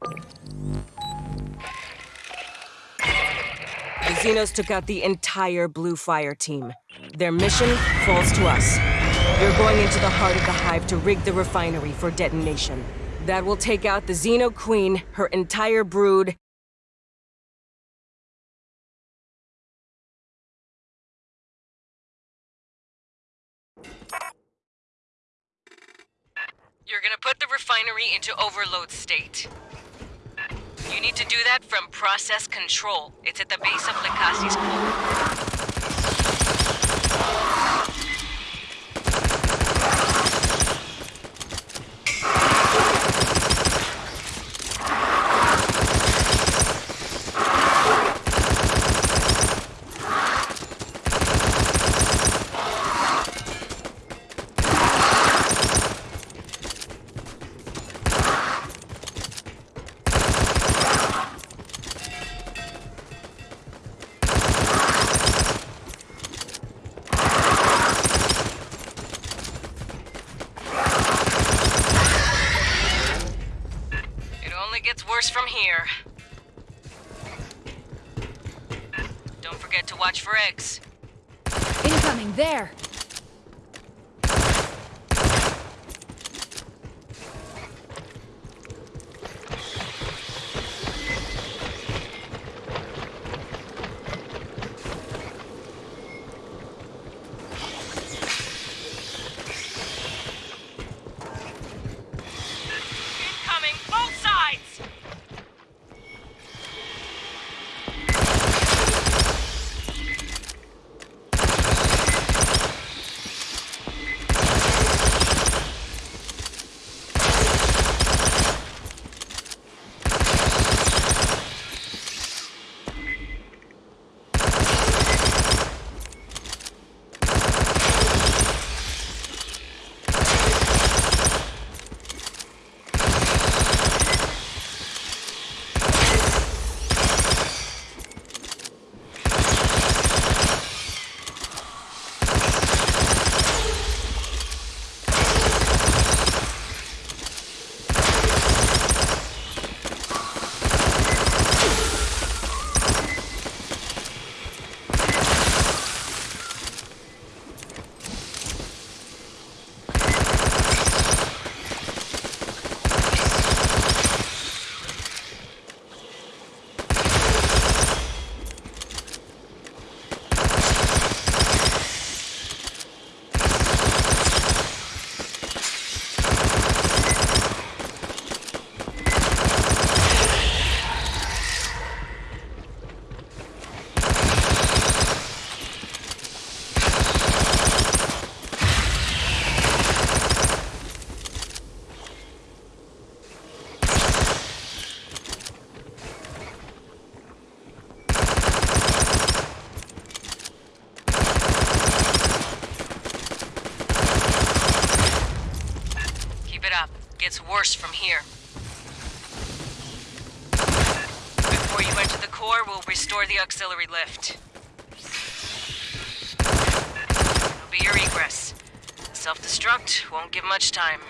The Xenos took out the entire Blue Fire team. Their mission falls to us. You're going into the heart of the hive to rig the refinery for detonation. That will take out the Xeno Queen, her entire brood, You're gonna put the refinery into overload state. You need to do that from process control. It's at the base of Likasi's core. Worse from here. Before you enter the core, we'll restore the auxiliary lift. It'll be your egress. Self-destruct won't give much time.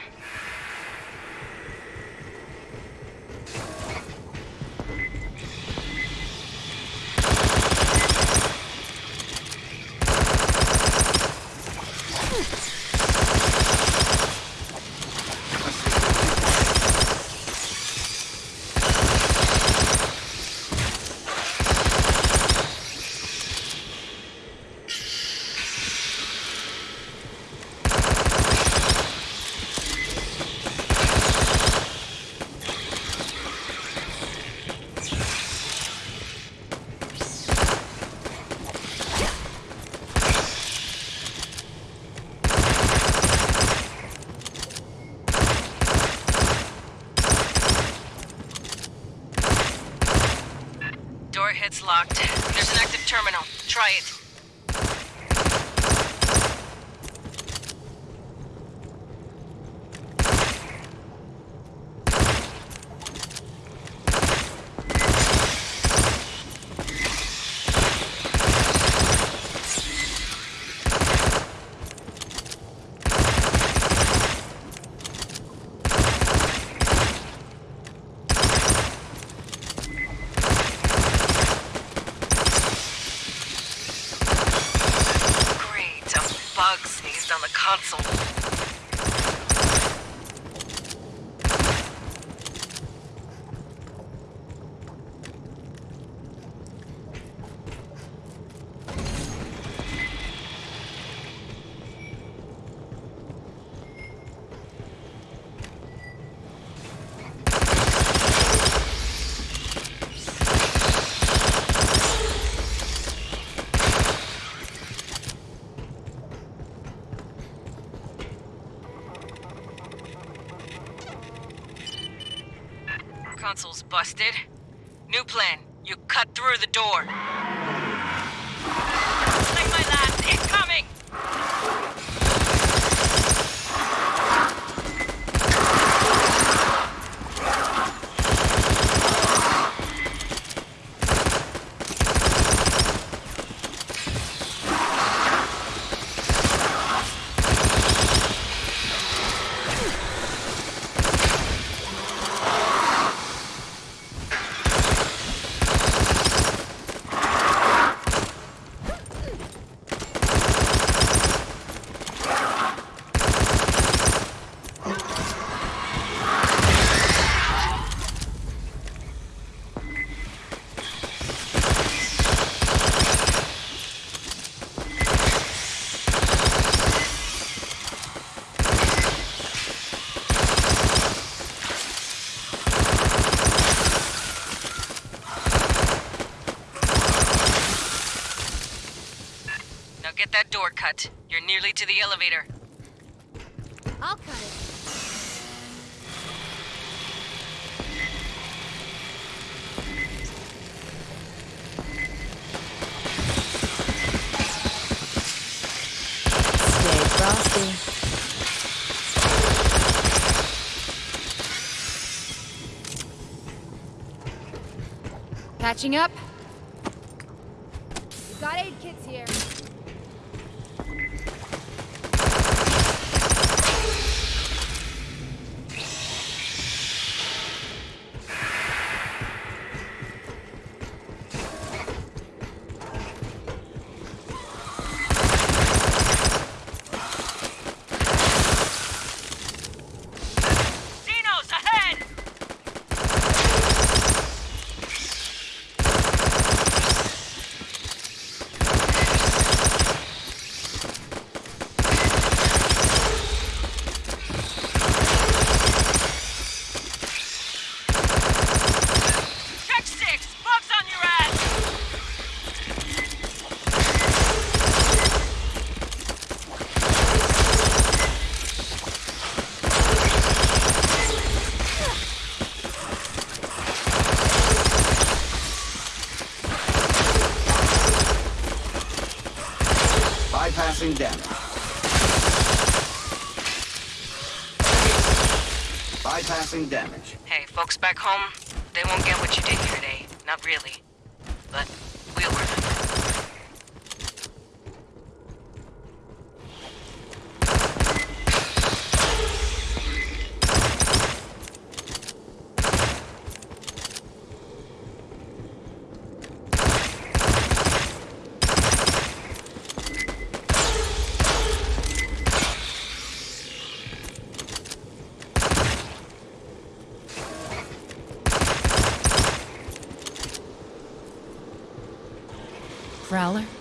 Console's busted. New plan. You cut through the door. Like my last, incoming! Now get that door cut. You're nearly to the elevator. I'll cut it. Stay frosty. Patching up. We got aid kits here. Xenos, ahead! Check six! Bugs on your ass! Bypassing damage. Damage. Hey, folks back home, they won't get what you did here today. Not really. Prowler?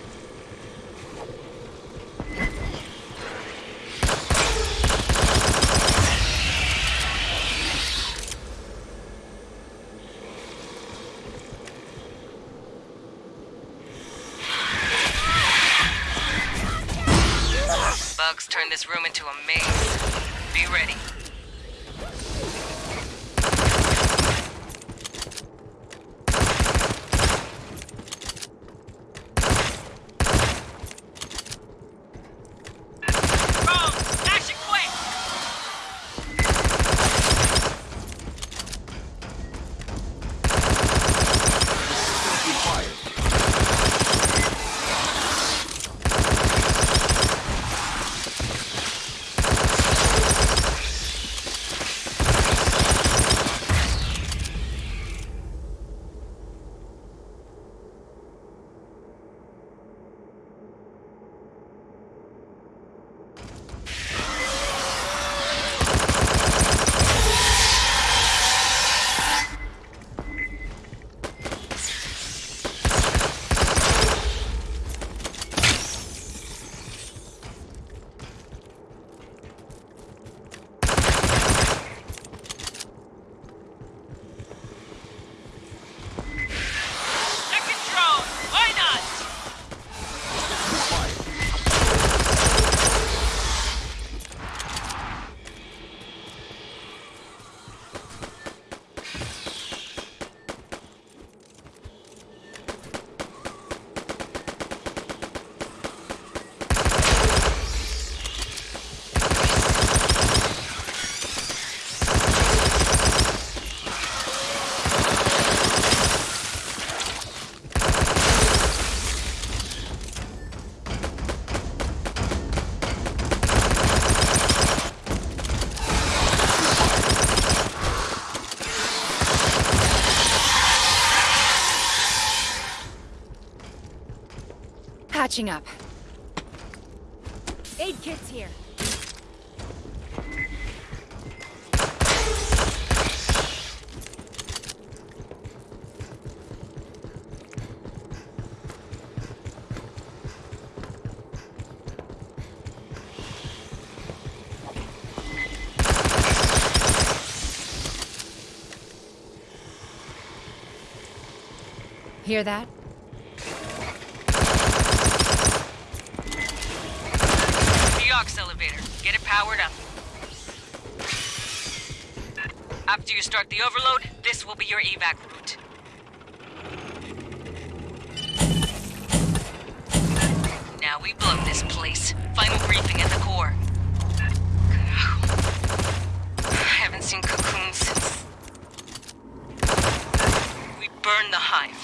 Patching up. Aid kits here. Hear that? The aux elevator. Get it powered up. After you start the overload, this will be your evac route. Now we blow this place. Final briefing at the core. I haven't seen cocoons since... We burned the hive.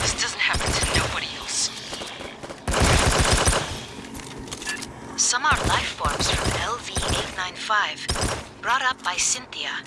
This doesn't happen to nobody else. Some are life forms from LV-895, brought up by Cynthia.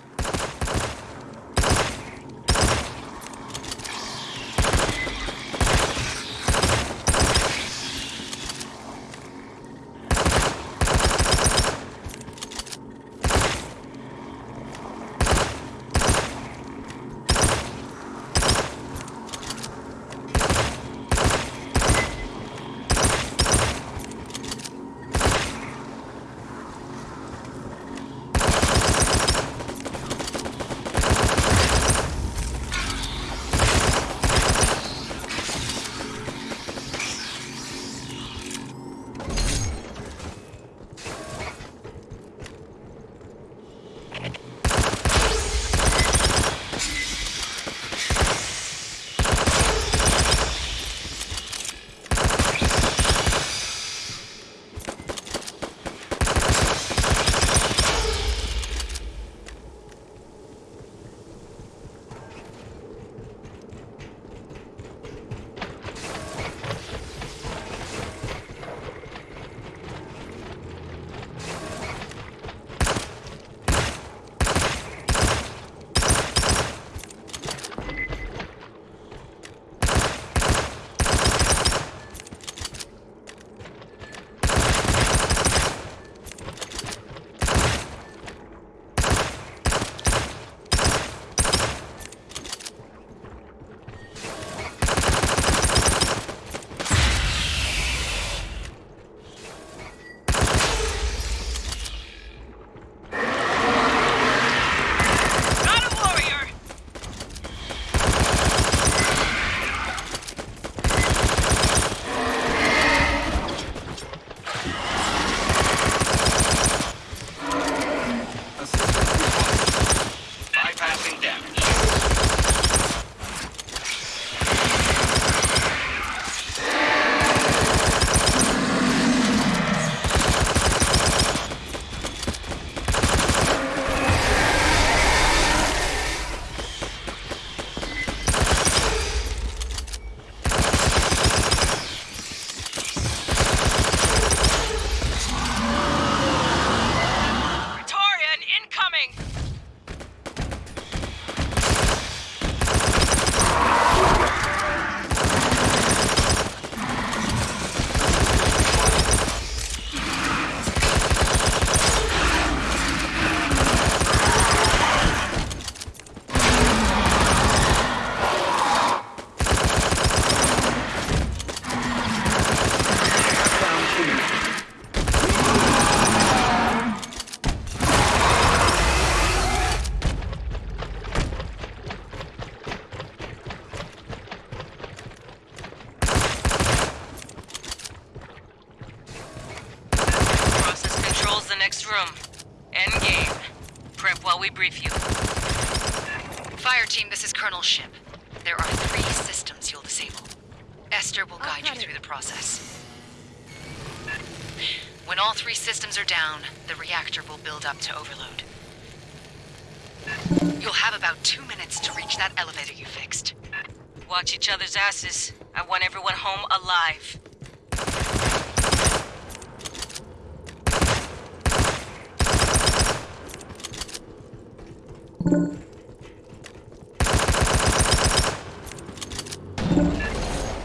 Colonel Ship. There are three systems you'll disable. Esther will guide you through the process. When all three systems are down, the reactor will build up to overload. You'll have about two minutes to reach that elevator you fixed. Watch each other's asses. I want everyone home alive.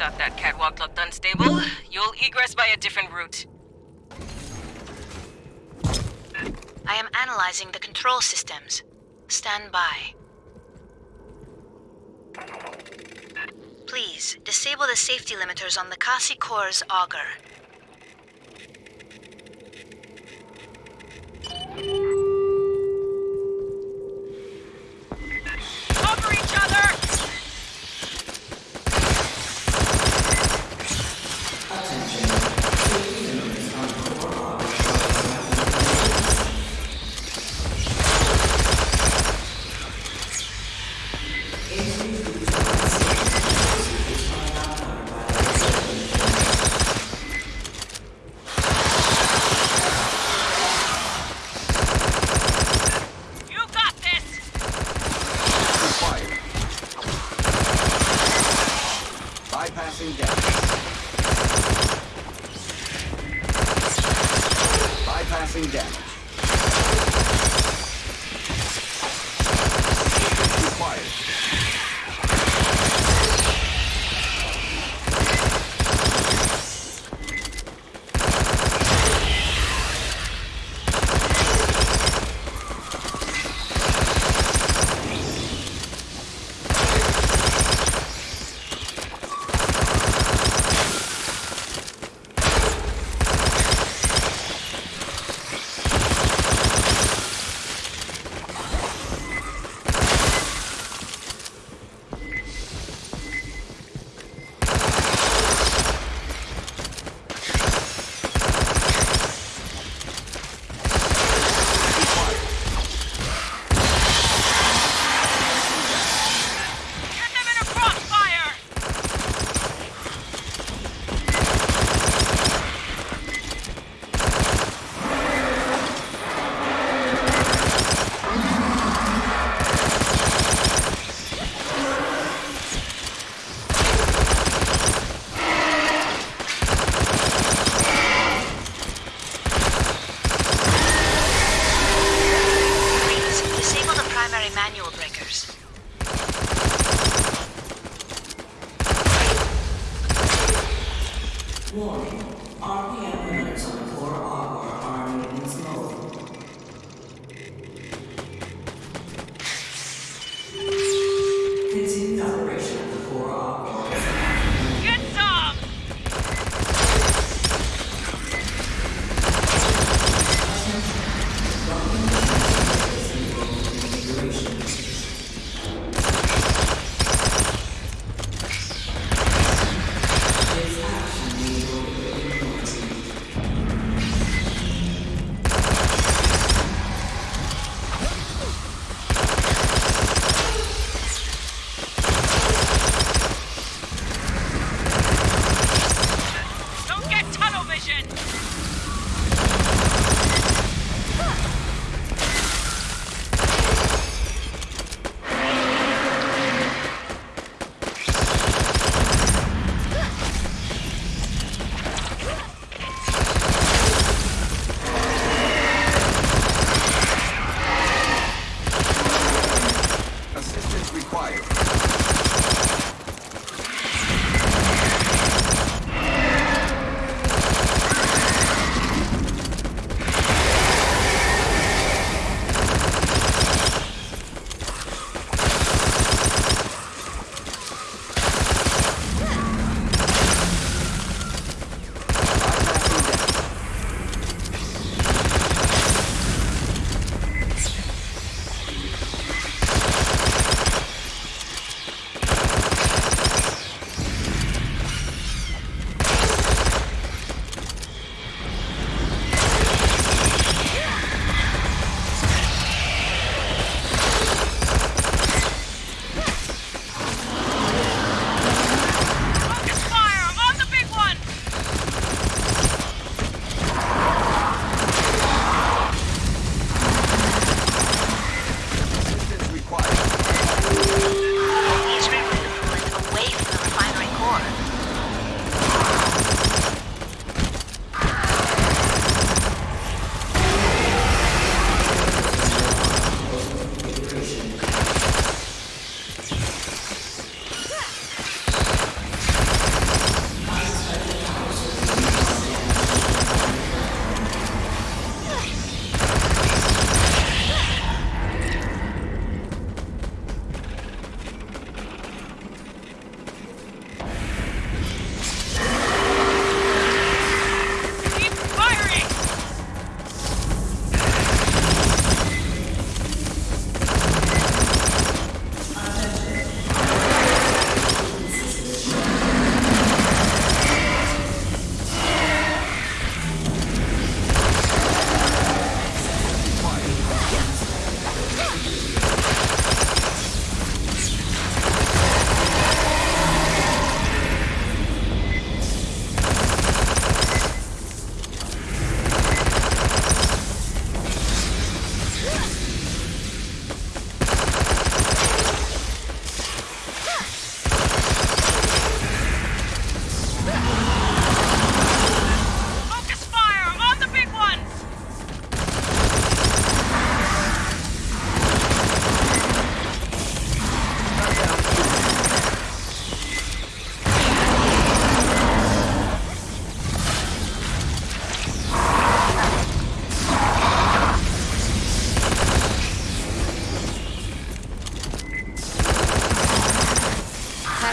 Thought that catwalk looked unstable. You'll egress by a different route. I am analyzing the control systems. Stand by. Please, disable the safety limiters on the Kasi Core's auger. Manual breakers.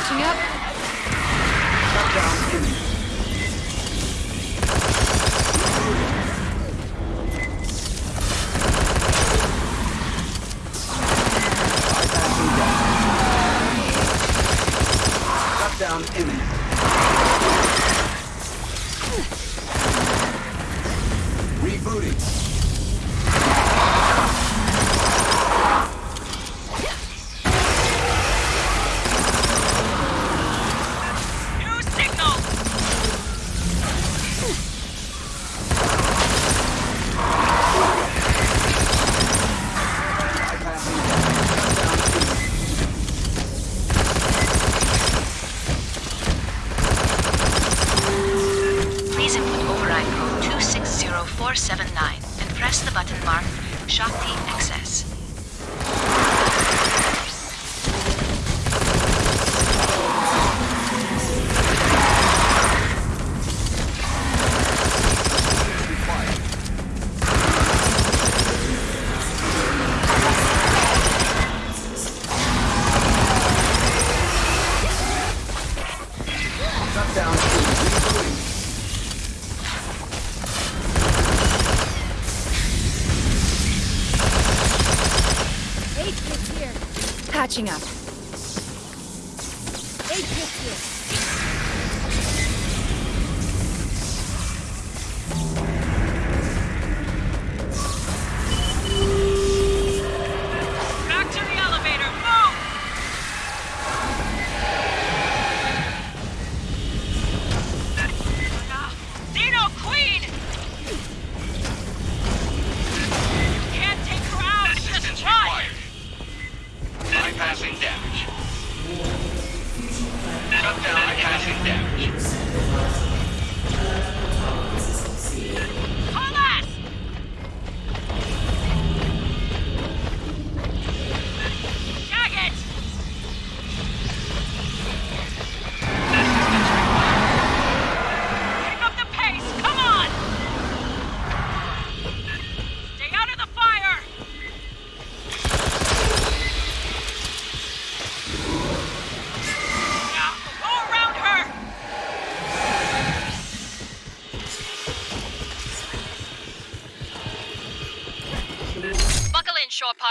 catching up. 479 and press the button marked Shakti Access.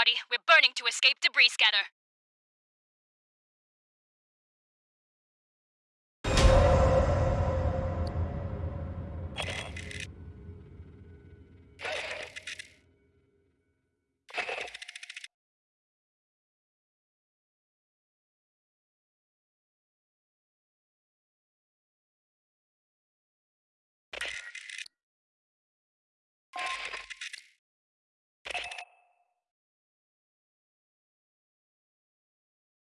everybody. We're burning to escape debris scatter.